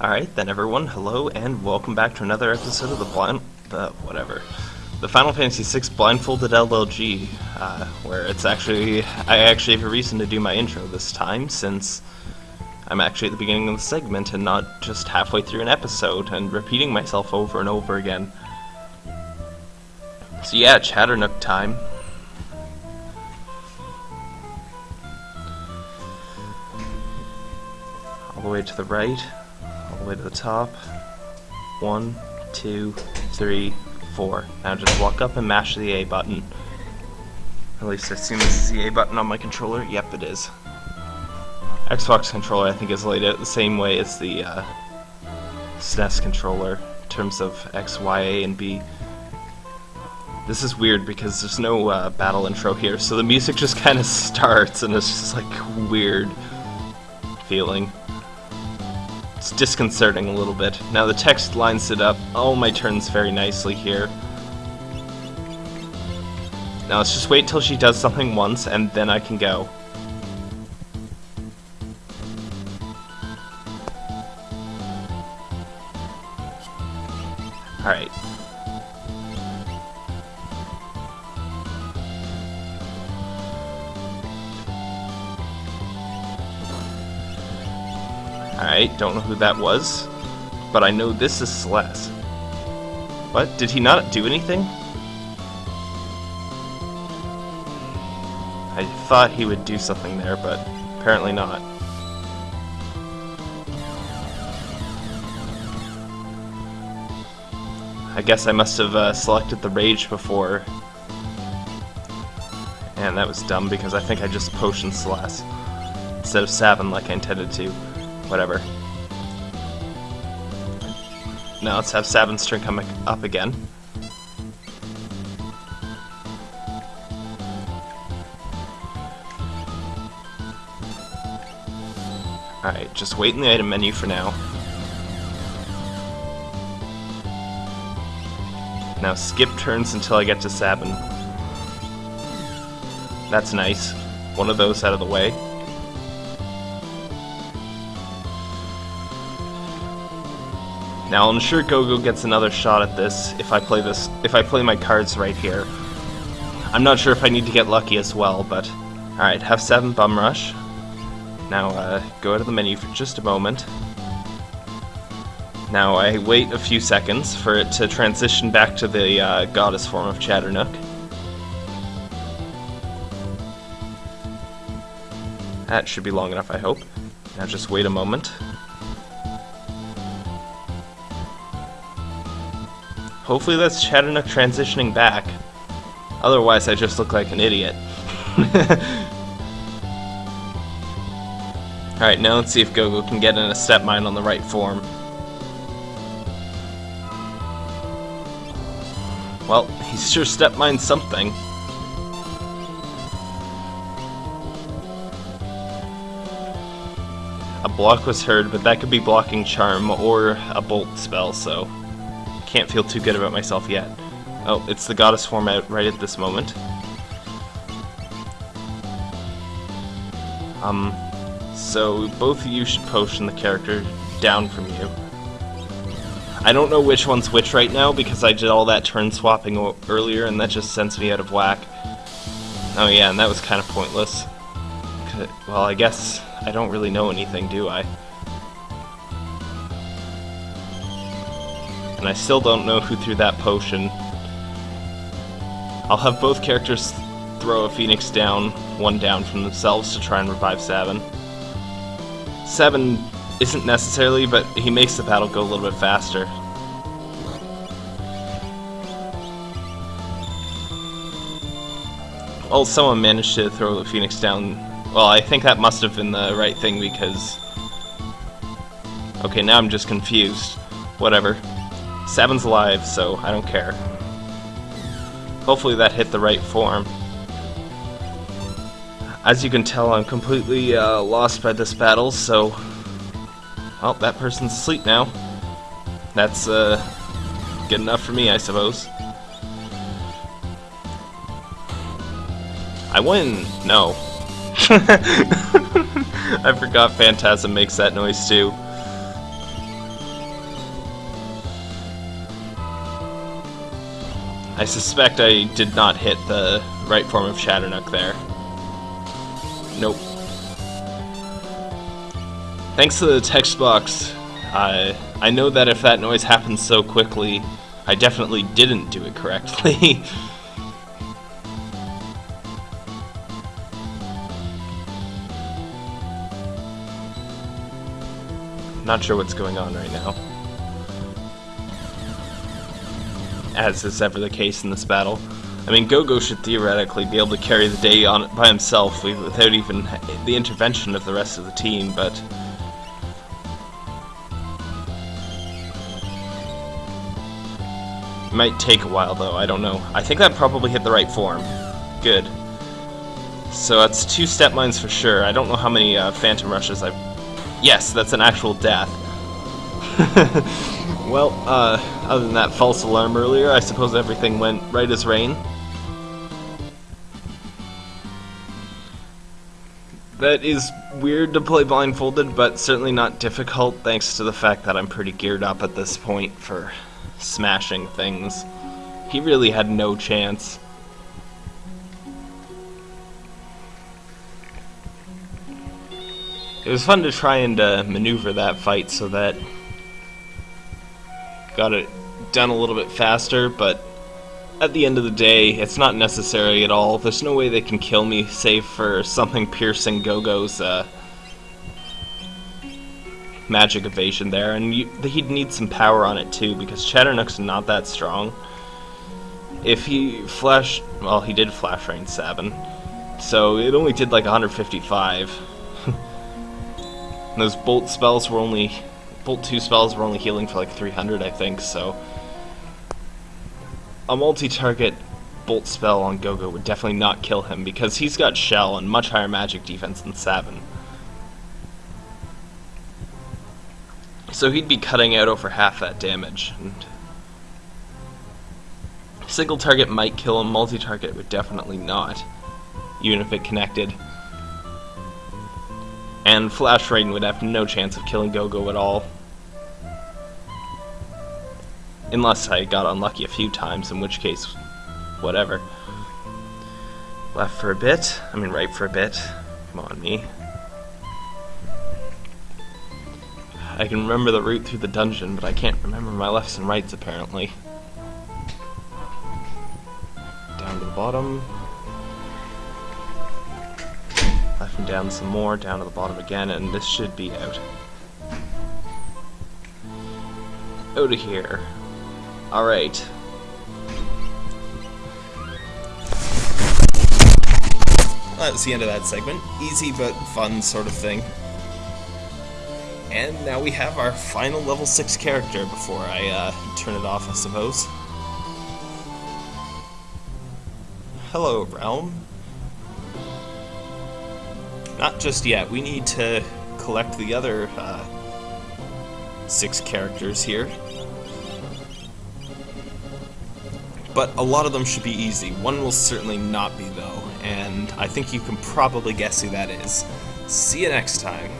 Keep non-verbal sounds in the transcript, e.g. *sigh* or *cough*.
Alright then everyone, hello and welcome back to another episode of the blind... Uh, whatever. The Final Fantasy VI Blindfolded LLG, uh, where it's actually... I actually have a reason to do my intro this time, since I'm actually at the beginning of the segment and not just halfway through an episode and repeating myself over and over again. So yeah, Chadarnook time. All the way to the right way to the top. One, two, three, four. Now just walk up and mash the A button. At least I assume this is the A button on my controller. Yep, it is. Xbox controller, I think, is laid out the same way as the uh, SNES controller in terms of X, Y, A, and B. This is weird because there's no uh, battle intro here, so the music just kind of *laughs* starts and it's just like weird feeling. It's disconcerting a little bit. Now the text lines it up all my turns very nicely here. Now let's just wait till she does something once and then I can go. Alright. Don't know who that was, but I know this is Celes. What? Did he not do anything? I thought he would do something there, but apparently not. I guess I must have uh, selected the Rage before. And that was dumb because I think I just potioned Celes instead of Sabin like I intended to. Whatever. Now let's have Sabin's turn come up again. Alright, just wait in the item menu for now. Now skip turns until I get to Sabin. That's nice. One of those out of the way. Now I'm sure Gogo gets another shot at this if I play this if I play my cards right here. I'm not sure if I need to get lucky as well, but alright, have seven bum rush. Now uh, go out of the menu for just a moment. Now I wait a few seconds for it to transition back to the uh, goddess form of Chadarnook. That should be long enough, I hope. Now just wait a moment. Hopefully that's Chadarnook transitioning back. Otherwise, I just look like an idiot. *laughs* Alright, now let's see if Gogo can get in a step mine on the right form. Well, he's sure step mined something. A block was heard, but that could be blocking charm or a bolt spell, so can't feel too good about myself yet. Oh, it's the goddess format right at this moment. Um, so both of you should potion the character down from you. I don't know which one's which right now because I did all that turn swapping earlier and that just sends me out of whack. Oh yeah, and that was kind of pointless. Well, I guess I don't really know anything, do I? And I still don't know who threw that potion. I'll have both characters throw a phoenix down, one down from themselves to try and revive Sabin. Sabin isn't necessarily, but he makes the battle go a little bit faster. Oh, someone managed to throw the phoenix down. Well, I think that must have been the right thing because... Okay, now I'm just confused. Whatever. Sabin's alive, so I don't care. Hopefully that hit the right form. As you can tell, I'm completely uh, lost by this battle, so... Well, that person's asleep now. That's, uh, good enough for me, I suppose. I win! No. *laughs* I forgot Phantasm makes that noise too. I suspect I did not hit the right form of Chadarnook there. Nope. Thanks to the text box, uh, I know that if that noise happens so quickly, I definitely didn't do it correctly. *laughs* Not sure what's going on right now. As is ever the case in this battle. I mean, Gogo should theoretically be able to carry the day on by himself without even the intervention of the rest of the team, but... Might take a while, though, I don't know. I think that probably hit the right form. Good. So that's two step mines for sure. I don't know how many uh, Phantom Rushes I've Yes, that's an actual death. *laughs* well, uh, other than that false alarm earlier, I suppose everything went right as rain. That is weird to play blindfolded, but certainly not difficult thanks to the fact that I'm pretty geared up at this point for smashing things. He really had no chance. It was fun to try and uh, maneuver that fight so that got it done a little bit faster, but at the end of the day, it's not necessary at all. There's no way they can kill me, save for *laughs* something piercing Gogo's uh, magic evasion there, and you, he'd need some power on it too, because Chadarnook's not that strong. If he flashed, well, he did flash rain 7, so it only did like 155. *laughs* Those bolt spells were only bolt 2 spells were only healing for like 300 I think, so a multi-target bolt spell on Gogo would definitely not kill him because he's got shell and much higher magic defense than Sabin. So he'd be cutting out over half that damage. And single target might kill him, multi-target would definitely not, even if it connected and Flash Rain would have no chance of killing Gogo at all. Unless I got unlucky a few times, in which case, whatever. Left for a bit, I mean right for a bit. Come on, me. I can remember the route through the dungeon, but I can't remember my lefts and rights, apparently. Down to the bottom. Left and down some more, down to the bottom again, and this should be out. Out of here. Alright. Well, that was the end of that segment. Easy but fun sort of thing. And now we have our final level 6 character before I uh, turn it off, I suppose. Hello, Relm. Not just yet. We need to collect the other uh, six characters here. But a lot of them should be easy. One will certainly not be, though, and I think you can probably guess who that is. See you next time.